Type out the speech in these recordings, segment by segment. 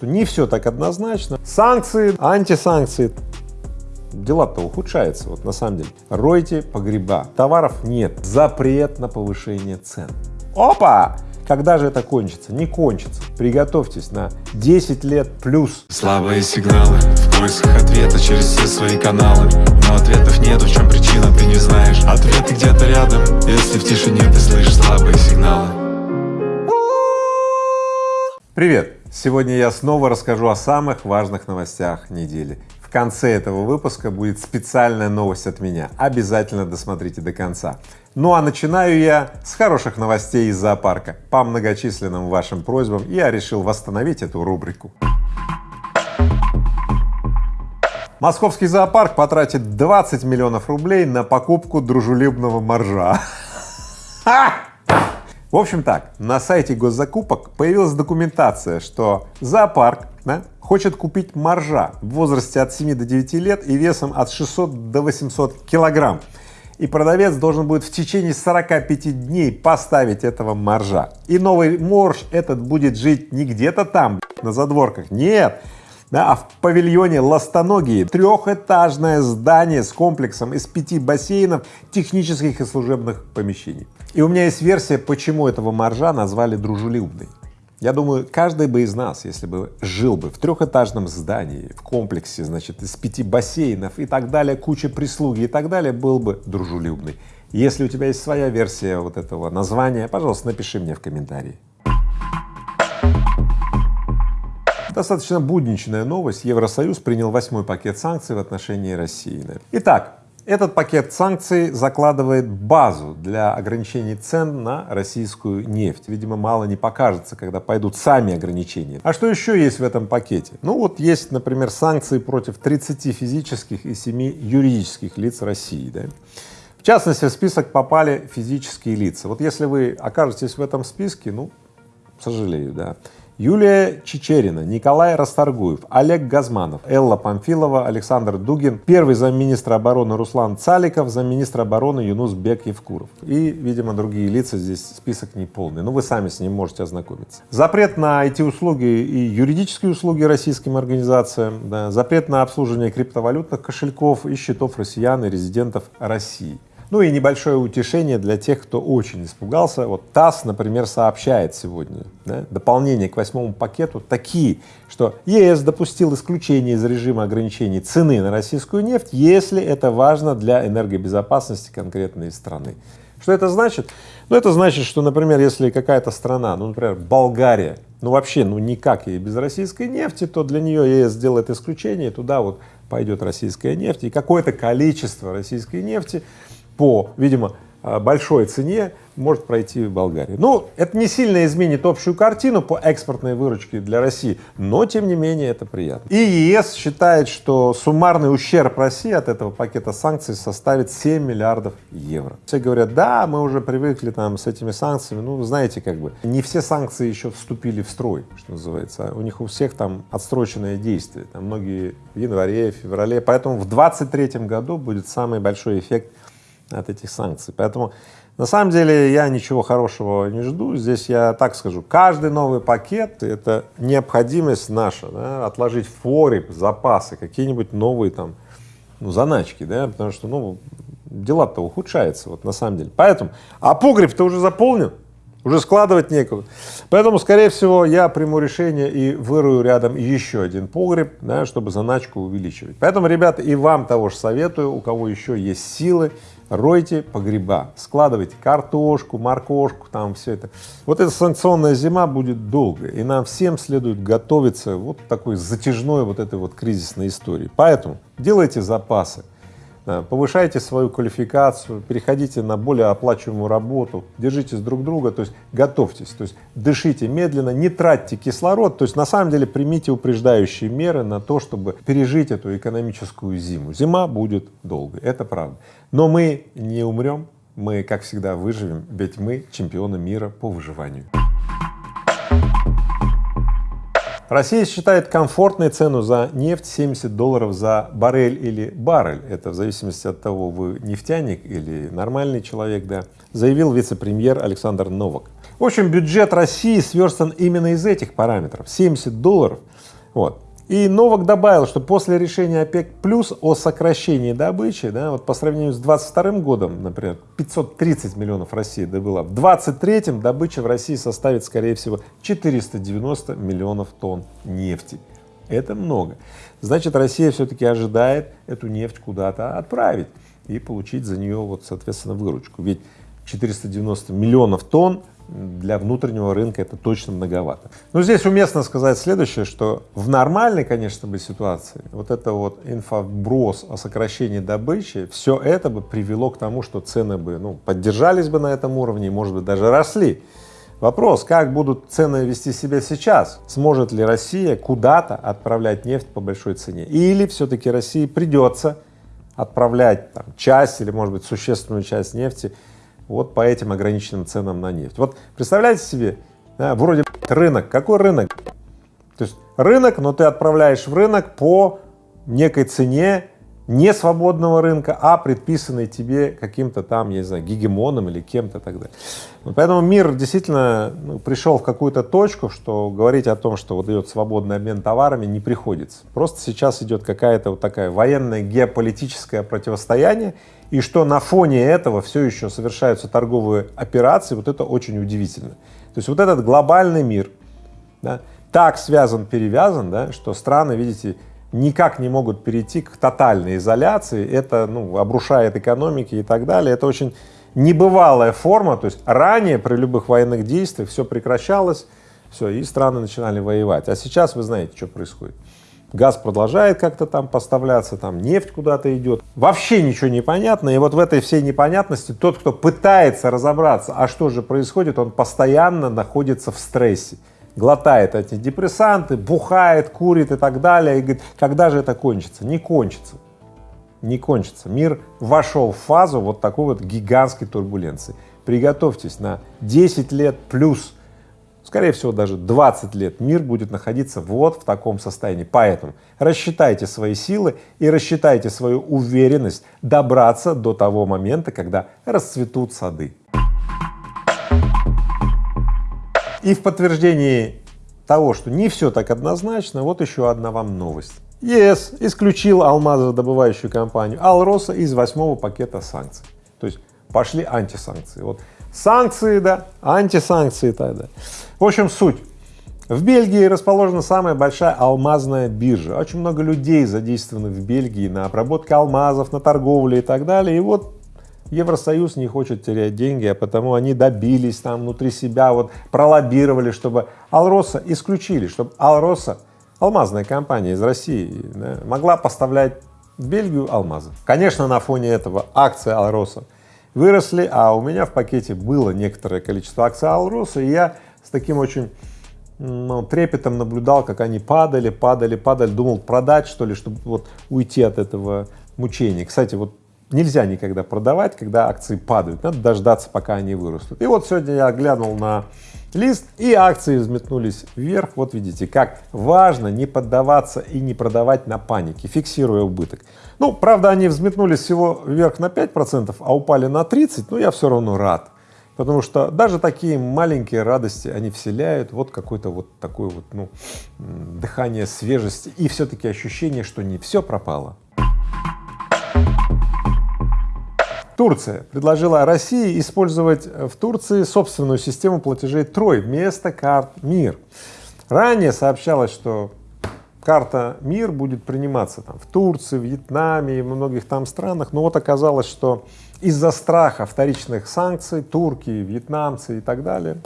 Не все так однозначно. Санкции, антисанкции, дела-то ухудшаются, вот на самом деле. Ройте погреба, товаров нет, запрет на повышение цен. Опа! Когда же это кончится? Не кончится. Приготовьтесь на 10 лет плюс. Слабые сигналы в поисках ответа через все свои каналы Но ответов нет, в чем причина, ты не знаешь Ответы где-то рядом, если в тишине ты слышишь слабые сигналы Привет! Сегодня я снова расскажу о самых важных новостях недели. В конце этого выпуска будет специальная новость от меня. Обязательно досмотрите до конца. Ну а начинаю я с хороших новостей из зоопарка. По многочисленным вашим просьбам я решил восстановить эту рубрику. Московский зоопарк потратит 20 миллионов рублей на покупку дружелюбного моржа. В общем так, на сайте госзакупок появилась документация, что зоопарк да, хочет купить моржа в возрасте от 7 до 9 лет и весом от 600 до 800 килограмм. И продавец должен будет в течение 45 дней поставить этого моржа. И новый морж этот будет жить не где-то там, на задворках, нет, да, а в павильоне Ластоногие трехэтажное здание с комплексом из пяти бассейнов, технических и служебных помещений. И у меня есть версия, почему этого моржа назвали дружелюбный. Я думаю, каждый бы из нас, если бы жил бы в трехэтажном здании, в комплексе, значит, из пяти бассейнов и так далее, куча прислуги и так далее, был бы дружелюбный. Если у тебя есть своя версия вот этого названия, пожалуйста, напиши мне в комментарии. Достаточно будничная новость. Евросоюз принял восьмой пакет санкций в отношении России. Итак, этот пакет санкций закладывает базу для ограничений цен на российскую нефть. Видимо, мало не покажется, когда пойдут сами ограничения. А что еще есть в этом пакете? Ну вот есть, например, санкции против 30 физических и 7 юридических лиц России. Да? В частности, в список попали физические лица. Вот если вы окажетесь в этом списке, ну, сожалею, да, Юлия Чечерина, Николай Расторгуев, Олег Газманов, Элла Памфилова, Александр Дугин, первый замминистра обороны Руслан Цаликов, замминистра обороны Юнус Бек Евкуров. И, видимо, другие лица, здесь список не полный, но вы сами с ним можете ознакомиться. Запрет на IT-услуги и юридические услуги российским организациям, да, запрет на обслуживание криптовалютных кошельков и счетов россиян и резидентов России. Ну и небольшое утешение для тех, кто очень испугался. Вот ТАСС, например, сообщает сегодня да, дополнение к восьмому пакету такие, что ЕС допустил исключение из режима ограничений цены на российскую нефть, если это важно для энергобезопасности конкретной страны. Что это значит? Ну, это значит, что, например, если какая-то страна, ну, например, Болгария, ну, вообще, ну, никак ей без российской нефти, то для нее ЕС сделает исключение, туда вот пойдет российская нефть, и какое-то количество российской нефти по, видимо, а, большой цене может пройти в Болгарии. Ну, это не сильно изменит общую картину по экспортной выручке для России, но тем не менее это приятно. И ЕС считает, что суммарный ущерб России от этого пакета санкций составит 7 миллиардов евро. Все говорят, да, мы уже привыкли там с этими санкциями, ну, знаете, как бы, не все санкции еще вступили в строй, что называется, у них у всех там отсроченное действие, там многие в январе, феврале, поэтому в 23 году будет самый большой эффект от этих санкций. Поэтому на самом деле я ничего хорошего не жду. Здесь я так скажу, каждый новый пакет — это необходимость наша, да, отложить в запасы, какие-нибудь новые там ну, заначки, да, потому что, ну, дела-то ухудшаются, вот на самом деле. Поэтому, а погреб-то уже заполнен, уже складывать некуда. Поэтому, скорее всего, я приму решение и вырую рядом еще один погреб, да, чтобы заначку увеличивать. Поэтому, ребята, и вам того же советую, у кого еще есть силы, ройте погреба, складывайте картошку, моркошку, там все это. Вот эта санкционная зима будет долгая, и нам всем следует готовиться вот такой затяжной вот этой вот кризисной истории. Поэтому делайте запасы, повышайте свою квалификацию, переходите на более оплачиваемую работу, держитесь друг друга, то есть готовьтесь, то есть дышите медленно, не тратьте кислород, то есть на самом деле примите упреждающие меры на то, чтобы пережить эту экономическую зиму. Зима будет долгой, это правда. Но мы не умрем, мы, как всегда, выживем, ведь мы чемпионы мира по выживанию. Россия считает комфортной цену за нефть 70 долларов за баррель или баррель, это в зависимости от того, вы нефтяник или нормальный человек, да, заявил вице-премьер Александр Новак. В общем, бюджет России сверстан именно из этих параметров. 70 долларов Вот. И Новак добавил, что после решения ОПЕК плюс о сокращении добычи, да, вот по сравнению с 22 годом, например, 530 миллионов России добыла, в 23-м добыча в России составит, скорее всего, 490 миллионов тонн нефти. Это много. Значит, Россия все-таки ожидает эту нефть куда-то отправить и получить за нее, вот, соответственно, выручку. Ведь 490 миллионов тонн для внутреннего рынка это точно многовато. Но здесь уместно сказать следующее, что в нормальной, конечно бы, ситуации вот это вот инфоброс о сокращении добычи, все это бы привело к тому, что цены бы, ну, поддержались бы на этом уровне и, может быть, даже росли. Вопрос, как будут цены вести себя сейчас? Сможет ли Россия куда-то отправлять нефть по большой цене? Или все-таки России придется отправлять там, часть или, может быть, существенную часть нефти вот по этим ограниченным ценам на нефть. Вот представляете себе, да, вроде рынок, какой рынок? То есть рынок, но ты отправляешь в рынок по некой цене не свободного рынка, а предписанной тебе каким-то там, я не знаю, гегемоном или кем-то и так далее. Поэтому мир действительно ну, пришел в какую-то точку, что говорить о том, что вот идет свободный обмен товарами, не приходится. Просто сейчас идет какая-то вот такая военное геополитическое противостояние, и что на фоне этого все еще совершаются торговые операции, вот это очень удивительно. То есть вот этот глобальный мир да, так связан, перевязан, да, что страны, видите, никак не могут перейти к тотальной изоляции, это ну, обрушает экономики и так далее, это очень небывалая форма, то есть ранее при любых военных действиях все прекращалось, все, и страны начинали воевать, а сейчас вы знаете, что происходит. Газ продолжает как-то там поставляться, там нефть куда-то идет. Вообще ничего не понятно, и вот в этой всей непонятности тот, кто пытается разобраться, а что же происходит, он постоянно находится в стрессе глотает эти депрессанты, бухает, курит и так далее, и говорит, когда же это кончится? Не кончится, не кончится. Мир вошел в фазу вот такой вот гигантской турбуленции. Приготовьтесь на 10 лет плюс, скорее всего даже 20 лет мир будет находиться вот в таком состоянии. Поэтому рассчитайте свои силы и рассчитайте свою уверенность добраться до того момента, когда расцветут сады. И в подтверждении того, что не все так однозначно, вот еще одна вам новость. ЕС исключил алмазодобывающую компанию Алроса из восьмого пакета санкций. То есть пошли антисанкции. Вот санкции, да, антисанкции тогда. В общем, суть. В Бельгии расположена самая большая алмазная биржа. Очень много людей задействованы в Бельгии на обработке алмазов, на торговле и так далее. И вот Евросоюз не хочет терять деньги, а потому они добились там внутри себя, вот пролоббировали, чтобы Алроса исключили, чтобы Алроса, алмазная компания из России, да, могла поставлять в Бельгию алмазы. Конечно, на фоне этого акции Алроса выросли, а у меня в пакете было некоторое количество акций Алроса, и я с таким очень ну, трепетом наблюдал, как они падали, падали, падали, думал продать что ли, чтобы вот уйти от этого мучения. Кстати, вот нельзя никогда продавать, когда акции падают, надо дождаться, пока они вырастут. И вот сегодня я глянул на лист, и акции взметнулись вверх. Вот видите, как важно не поддаваться и не продавать на панике, фиксируя убыток. Ну, правда, они взметнулись всего вверх на 5%, а упали на 30%, но я все равно рад. Потому что даже такие маленькие радости, они вселяют вот какое-то вот такое вот, ну, дыхание свежести и все-таки ощущение, что не все пропало. Турция предложила России использовать в Турции собственную систему платежей Трой вместо карт МИР. Ранее сообщалось, что карта МИР будет приниматься там в Турции, Вьетнаме и многих там странах, но вот оказалось, что из-за страха вторичных санкций турки, вьетнамцы и так далее,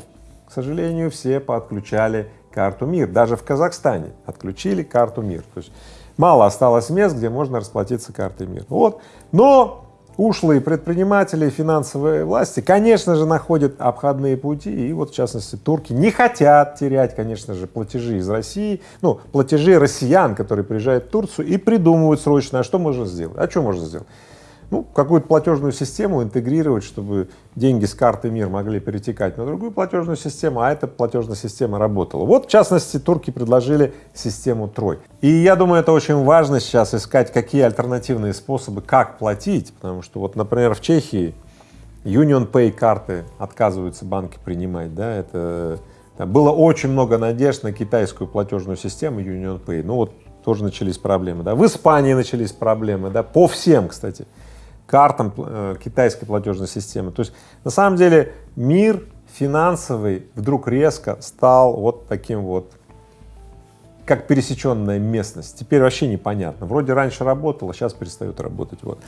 к сожалению, все подключали карту МИР. Даже в Казахстане отключили карту МИР. То есть мало осталось мест, где можно расплатиться картой МИР. Вот. Но ушлые предприниматели, финансовые власти, конечно же, находят обходные пути, и вот, в частности, турки не хотят терять, конечно же, платежи из России, ну, платежи россиян, которые приезжают в Турцию и придумывают срочно, а что можно сделать, а что можно сделать? Ну, какую-то платежную систему интегрировать, чтобы деньги с карты МИР могли перетекать на другую платежную систему, а эта платежная система работала. Вот, в частности, турки предложили систему Трой. И я думаю, это очень важно сейчас искать, какие альтернативные способы, как платить, потому что вот, например, в Чехии Union Pay карты отказываются банки принимать, да, это Было очень много надежд на китайскую платежную систему Union Pay. Ну вот тоже начались проблемы, да. В Испании начались проблемы, да, по всем, кстати, картам э, китайской платежной системы. То есть на самом деле мир финансовый вдруг резко стал вот таким вот, как пересеченная местность. Теперь вообще непонятно. Вроде раньше работало, сейчас перестает работать. Вот.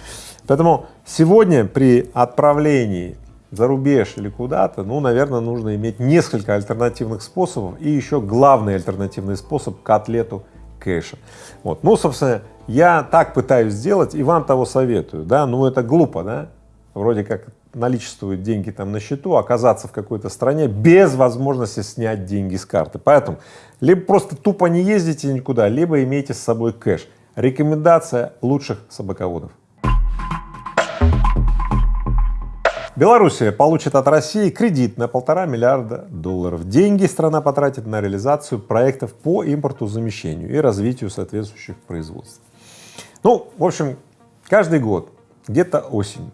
Поэтому сегодня при отправлении за рубеж или куда-то, ну, наверное, нужно иметь несколько альтернативных способов и еще главный альтернативный способ — котлету кэша. Вот. Ну, собственно, я так пытаюсь сделать и вам того советую, да, ну, это глупо, да, вроде как наличествуют деньги там на счету, оказаться в какой-то стране без возможности снять деньги с карты. Поэтому либо просто тупо не ездите никуда, либо имейте с собой кэш. Рекомендация лучших собаководов. Белоруссия получит от России кредит на полтора миллиарда долларов. Деньги страна потратит на реализацию проектов по импорту замещению и развитию соответствующих производств. Ну, в общем, каждый год, где-то осень,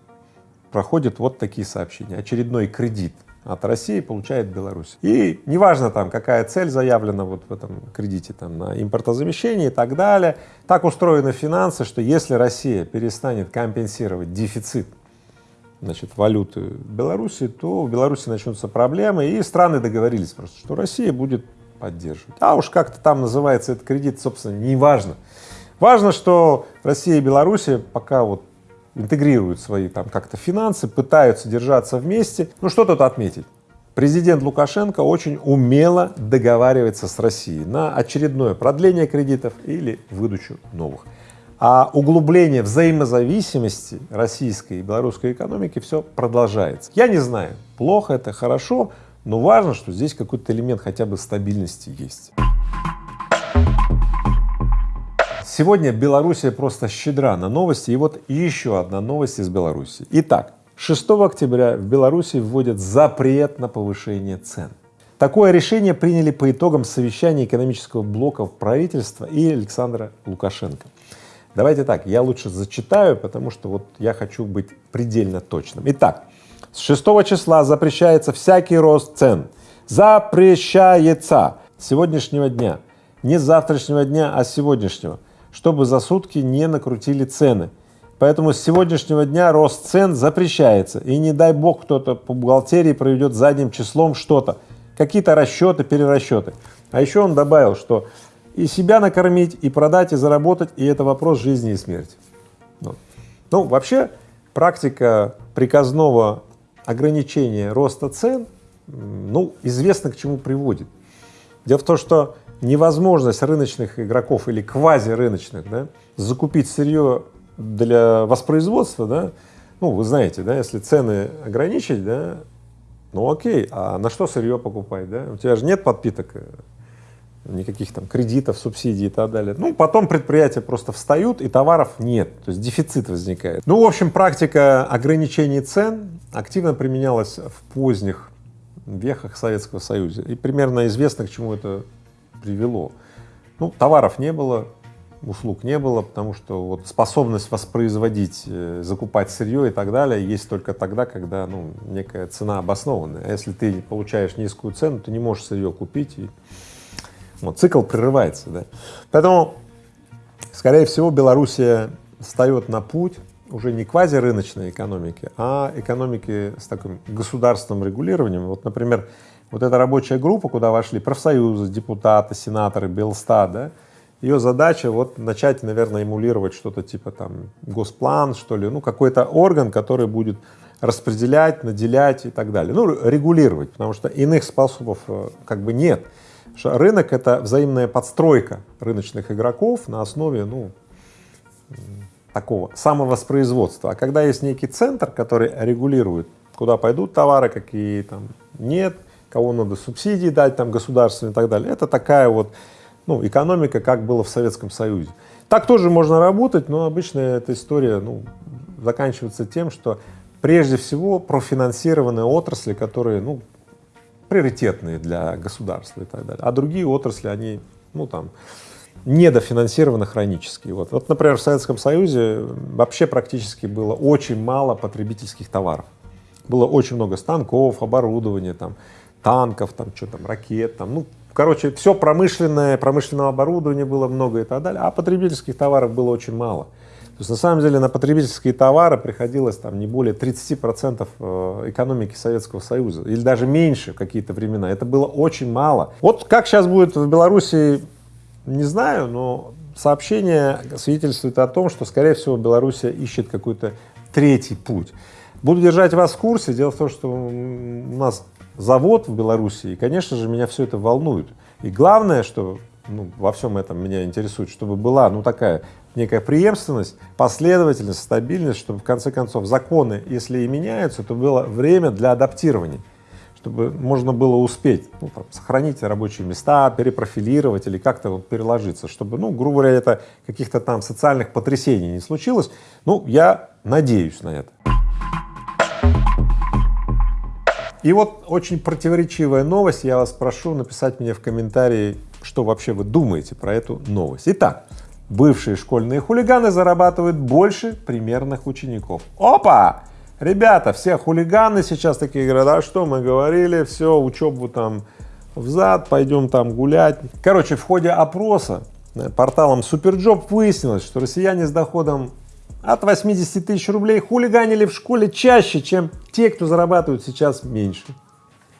проходят вот такие сообщения. Очередной кредит от России получает Беларусь. И неважно там, какая цель заявлена вот в этом кредите, там, на импортозамещение и так далее, так устроены финансы, что если Россия перестанет компенсировать дефицит значит, валюты Беларуси, то в Беларуси начнутся проблемы, и страны договорились просто, что Россия будет поддерживать. А уж как-то там называется этот кредит, собственно, не важно. Важно, что Россия и Беларусь пока вот интегрируют свои там как-то финансы, пытаются держаться вместе. Ну что тут отметить? Президент Лукашенко очень умело договаривается с Россией на очередное продление кредитов или выдачу новых. А углубление взаимозависимости российской и белорусской экономики все продолжается. Я не знаю, плохо это, хорошо, но важно, что здесь какой-то элемент хотя бы стабильности есть. Сегодня Белоруссия просто щедра на новости, и вот еще одна новость из Беларуси. Итак, 6 октября в Беларуси вводят запрет на повышение цен. Такое решение приняли по итогам совещания экономического блока правительства и Александра Лукашенко. Давайте так, я лучше зачитаю, потому что вот я хочу быть предельно точным. Итак, с 6 числа запрещается всякий рост цен. Запрещается с сегодняшнего дня. Не с завтрашнего дня, а с сегодняшнего, чтобы за сутки не накрутили цены. Поэтому с сегодняшнего дня рост цен запрещается. И не дай бог кто-то по бухгалтерии проведет задним числом что-то, какие-то расчеты, перерасчеты. А еще он добавил, что и себя накормить, и продать, и заработать, и это вопрос жизни и смерти. Ну, ну вообще практика приказного ограничения роста цен, ну, известно к чему приводит. Дело в том, что невозможность рыночных игроков или квазирыночных да, закупить сырье для воспроизводства, да, ну, вы знаете, да, если цены ограничить, да, ну окей, а на что сырье покупать, да? У тебя же нет подпиток никаких там кредитов, субсидий и так далее. Ну, потом предприятия просто встают, и товаров нет, то есть дефицит возникает. Ну, в общем, практика ограничений цен активно применялась в поздних веках Советского Союза, и примерно известно, к чему это привело. Ну, товаров не было, услуг не было, потому что вот способность воспроизводить, э, закупать сырье и так далее есть только тогда, когда ну, некая цена обоснованная. А если ты получаешь низкую цену, ты не можешь сырье купить и вот, цикл прерывается, да. Поэтому, скорее всего, Белоруссия встает на путь уже не квазирыночной экономики, а экономики с таким государственным регулированием. Вот, например, вот эта рабочая группа, куда вошли профсоюзы, депутаты, сенаторы, Белстат, да, ее задача вот начать, наверное, эмулировать что-то типа там госплан, что ли, ну какой-то орган, который будет распределять, наделять и так далее, ну регулировать, потому что иных способов э, как бы нет что рынок — это взаимная подстройка рыночных игроков на основе, ну, такого самовоспроизводства. А когда есть некий центр, который регулирует, куда пойдут товары, какие там нет, кого надо субсидии дать там государственные и так далее, это такая вот, ну, экономика, как было в Советском Союзе. Так тоже можно работать, но обычно эта история, ну, заканчивается тем, что прежде всего профинансированные отрасли, которые, ну, приоритетные для государства и так далее, а другие отрасли, они, ну там, недофинансированы хронически. Вот. вот, например, в Советском Союзе вообще практически было очень мало потребительских товаров. Было очень много станков, оборудования, там, танков, там, что там, ракет, там, ну, короче, все промышленное, промышленного оборудования было много и так далее, а потребительских товаров было очень мало. То есть на самом деле на потребительские товары приходилось там не более 30 процентов э, экономики Советского Союза или даже меньше в какие-то времена. Это было очень мало. Вот как сейчас будет в Беларуси, не знаю, но сообщение свидетельствует о том, что, скорее всего, Белоруссия ищет какой-то третий путь. Буду держать вас в курсе. Дело в том, что у нас завод в Беларуси, и, конечно же, меня все это волнует. И главное, что ну, во всем этом меня интересует, чтобы была, ну, такая некая преемственность, последовательность, стабильность, чтобы в конце концов законы, если и меняются, то было время для адаптирования, чтобы можно было успеть ну, там, сохранить рабочие места, перепрофилировать или как-то вот переложиться, чтобы, ну, грубо говоря, это каких-то там социальных потрясений не случилось. Ну, я надеюсь на это. И вот очень противоречивая новость, я вас прошу написать мне в комментарии, что вообще вы думаете про эту новость. Итак, бывшие школьные хулиганы зарабатывают больше примерных учеников. Опа! Ребята, все хулиганы сейчас такие говорят, а что мы говорили, все, учебу там взад, пойдем там гулять. Короче, в ходе опроса э, порталом SuperJob выяснилось, что россияне с доходом от 80 тысяч рублей хулиганили в школе чаще, чем те, кто зарабатывают сейчас меньше.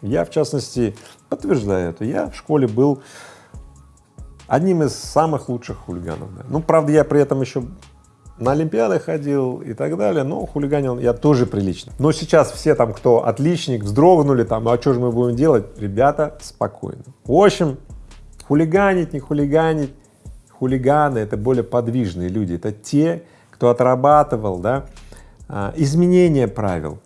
Я, в частности, подтверждаю это. Я в школе был одним из самых лучших хулиганов. Ну, правда, я при этом еще на Олимпиады ходил и так далее, но хулиганил я тоже прилично. Но сейчас все там, кто отличник, вздрогнули там, а что же мы будем делать? Ребята, спокойно. В общем, хулиганить, не хулиганить, хулиганы — это более подвижные люди, это те, кто отрабатывал, да, а, изменение правил,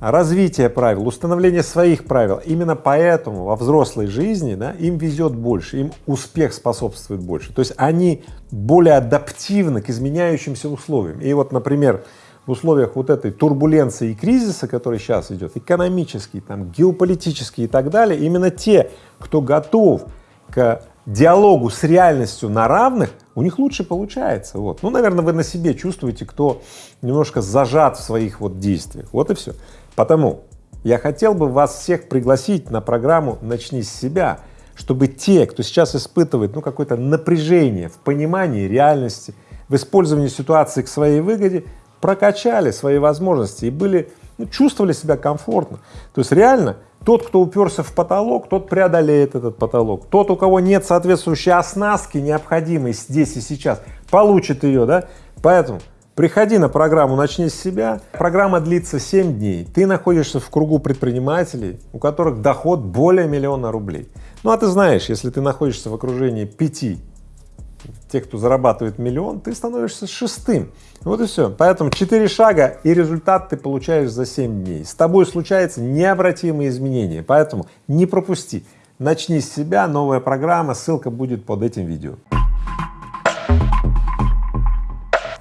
развитие правил, установление своих правил. Именно поэтому во взрослой жизни да, им везет больше, им успех способствует больше. То есть они более адаптивны к изменяющимся условиям. И вот, например, в условиях вот этой турбуленции и кризиса, который сейчас идет, экономический, там, геополитический и так далее, именно те, кто готов к диалогу с реальностью на равных, у них лучше получается. Вот. Ну, наверное, вы на себе чувствуете, кто немножко зажат в своих вот действиях. Вот и все. Потому я хотел бы вас всех пригласить на программу «Начни с себя», чтобы те, кто сейчас испытывает ну, какое-то напряжение в понимании реальности, в использовании ситуации к своей выгоде, прокачали свои возможности и были, ну, чувствовали себя комфортно. То есть реально тот, кто уперся в потолок, тот преодолеет этот потолок. Тот, у кого нет соответствующей оснастки, необходимой здесь и сейчас, получит ее, да? Поэтому приходи на программу «Начни с себя». Программа длится 7 дней. Ты находишься в кругу предпринимателей, у которых доход более миллиона рублей. Ну, а ты знаешь, если ты находишься в окружении пяти тех, кто зарабатывает миллион, ты становишься шестым. Вот и все. Поэтому четыре шага и результат ты получаешь за 7 дней. С тобой случаются необратимые изменения, поэтому не пропусти. Начни с себя, новая программа, ссылка будет под этим видео.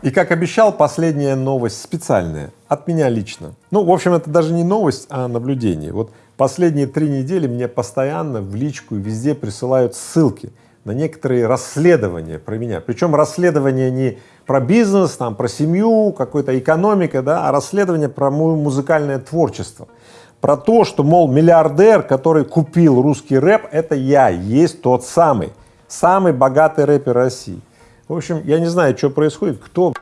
И как обещал, последняя новость специальная, от меня лично. Ну, в общем, это даже не новость, а наблюдение. Вот последние три недели мне постоянно в личку везде присылают ссылки на некоторые расследования про меня. Причем расследования не про бизнес, там, про семью, какой-то экономика, да, а расследование про мое музыкальное творчество. Про то, что, мол, миллиардер, который купил русский рэп, это я, есть тот самый, самый богатый рэпер России. В общем, я не знаю, что происходит, кто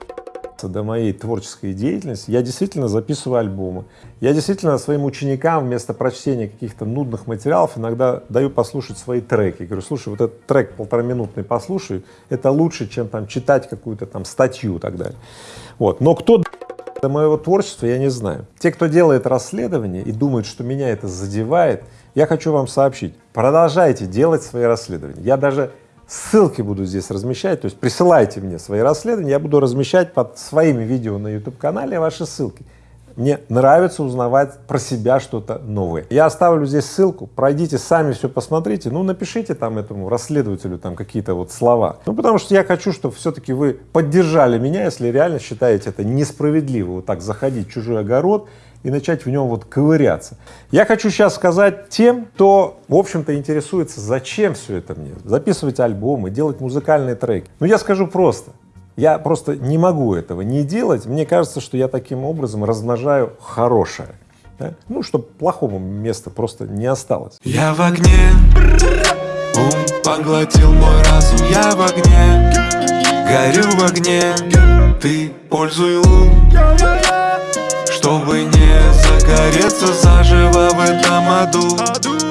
до моей творческой деятельности, я действительно записываю альбомы. Я действительно своим ученикам вместо прочтения каких-то нудных материалов иногда даю послушать свои треки. Говорю, слушай, вот этот трек полтораминутный послушай, это лучше, чем там читать какую-то там статью и так далее. Вот. Но кто до моего творчества, я не знаю. Те, кто делает расследование и думает, что меня это задевает, я хочу вам сообщить, продолжайте делать свои расследования. Я даже Ссылки буду здесь размещать, то есть присылайте мне свои расследования, я буду размещать под своими видео на YouTube-канале ваши ссылки. Мне нравится узнавать про себя что-то новое. Я оставлю здесь ссылку, пройдите сами все посмотрите, ну напишите там этому расследователю там какие-то вот слова. Ну потому что я хочу, чтобы все-таки вы поддержали меня, если реально считаете это несправедливо, вот так заходить в чужой огород и начать в нем вот ковыряться. Я хочу сейчас сказать тем, кто, в общем-то, интересуется, зачем все это мне, записывать альбомы, делать музыкальные треки. Ну, я скажу просто, я просто не могу этого не делать, мне кажется, что я таким образом размножаю хорошее. да? ну, чтобы плохому места просто не осталось. Я в огне, ум поглотил мой разум, я в огне, горю в огне, ты пользуй лун, чтобы не загореться заживо в этом аду.